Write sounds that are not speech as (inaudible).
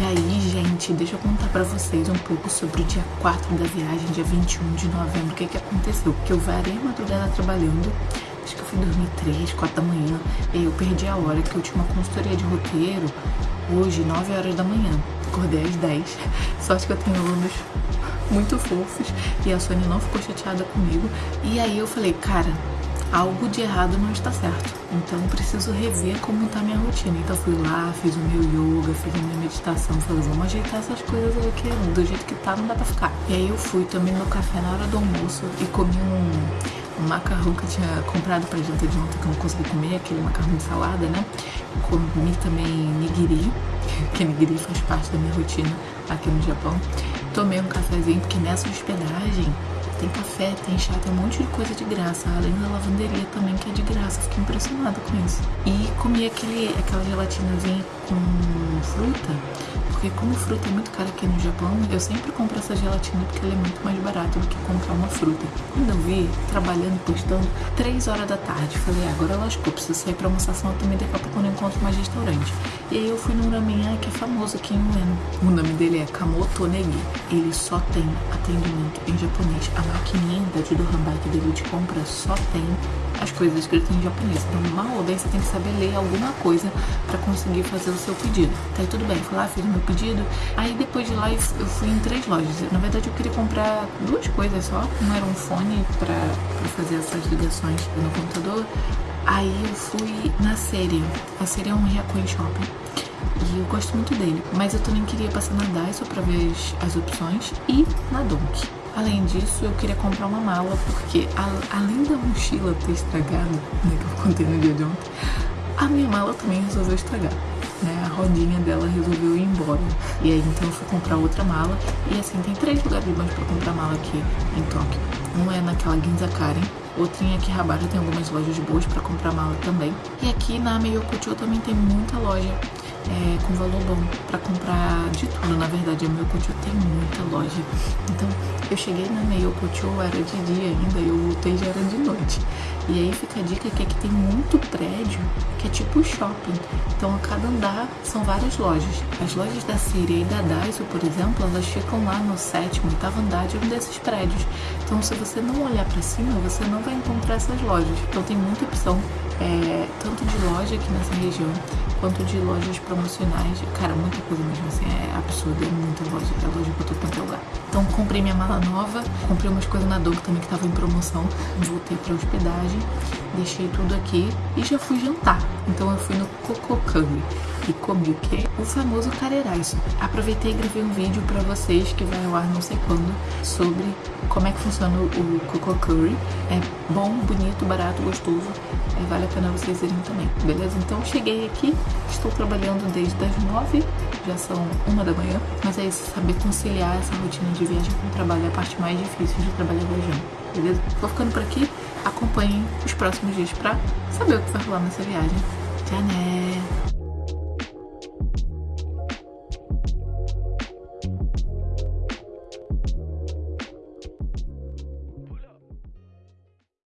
E aí, gente, deixa eu contar pra vocês um pouco sobre o dia 4 da viagem, dia 21 de novembro. O que que aconteceu? Porque eu varei a madrugada trabalhando, acho que eu fui dormir 3, 4 da manhã, e aí eu perdi a hora que eu tinha uma consultoria de roteiro hoje, 9 horas da manhã. Acordei às 10. (laughs) Sorte que eu tenho alunos muito fofos e a Sônia não ficou chateada comigo. E aí eu falei, cara, algo de errado não está certo. Então preciso rever como está minha rotina. Então fui lá, fiz o meu yoga, fiz a minha meditação, falei, vamos ajeitar essas coisas aí que do jeito que tá não dá pra ficar. E aí eu fui, tomei meu café na hora do almoço e comi um, um macarrão que eu tinha comprado pra janta de ontem que eu não consegui comer, aquele macarrão de salada, né? Comi também nigiri, (laughs) que nigiri faz parte da minha rotina aqui no Japão. Tomei um cafezinho, porque nessa hospedagem tem café, tem chá, tem um monte de coisa de graça, além da lavanderia também que é de graça, fiquei impressionada com isso. E comi aquele, aquela gelatinazinha com fruta, porque como fruta é muito cara aqui no Japão, eu sempre compro essa gelatina porque ela é muito mais barata do que comprar uma fruta. Quando eu vi, trabalhando, postando, 3 horas da tarde, falei, ah, agora lascou, preciso sair pra almoçar, senão também daqui a pouco eu não encontro mais restaurante. E aí eu fui num ramen que é famoso aqui em Ueno. O nome dele é Kamoto Negi. Ele só tem atendimento em japonês. A maquininha da do Hanbike dele de compra só tem as coisas escritas em japonês. Então, mal ou bem, você tem que saber ler alguma coisa para conseguir fazer o seu pedido. Tá tudo bem, fui lá, fiz o meu pedido. Aí depois de lá eu fui em três lojas. Na verdade, eu queria comprar duas coisas só. Um era um fone para fazer essas ligações no computador. Aí eu fui na série. A série é um Riacon Shopping. E eu gosto muito dele. Mas eu também queria passar na Daiso pra ver as, as opções. E na Donk. Além disso, eu queria comprar uma mala, porque a, além da mochila ter estragado, né, que eu contei no dia de ontem, a minha mala também resolveu estragar. Né, a rodinha dela resolveu ir embora. E aí então eu fui comprar outra mala. E assim, tem três lugares bons pra comprar mala aqui em Tóquio. Um é naquela Ginza Karen, outro em Akihabara tem algumas lojas boas pra comprar mala também. E aqui na Meiokucho também tem muita loja é, com valor bom para comprar de tudo. Na verdade, a Meiokucho tem muita loja. Então, eu cheguei na Meiokucho, era de dia ainda, eu voltei já era de noite. E aí fica a dica que aqui tem muito prédio que é tipo shopping. Então, a cada andar são várias lojas. As lojas da Síria e da Daiso, por exemplo, elas ficam lá no sétimo, oitavo andar de um desses prédios. Então, se você não olhar para cima, você não vai encontrar essas lojas. Então, tem muita opção, é, tanto de loja aqui nessa região, quanto de lojas promocionais. Cara, muita coisa mesmo, assim, é absurdo, é muita loja, é loja eu tô quanto lugar. Então comprei minha mala nova, comprei umas coisas na Dog também que tava em promoção, voltei pra hospedagem, deixei tudo aqui e já fui jantar. Então eu fui no Kokokami e comi o quê? O famoso careraiço. Aproveitei e gravei um vídeo pra vocês que vai ao ar não sei quando sobre como é que funciona o Coco Curry. É bom, bonito, barato, gostoso. É, vale a pena vocês irem também, beleza? Então cheguei aqui, estou trabalhando desde as nove, já são uma da manhã. Mas é isso, saber conciliar essa rotina de viagem com o trabalho é a parte mais difícil de trabalhar viajando, beleza? Vou ficando por aqui, acompanhem os próximos dias pra saber o que vai rolar nessa viagem. Tchau, né?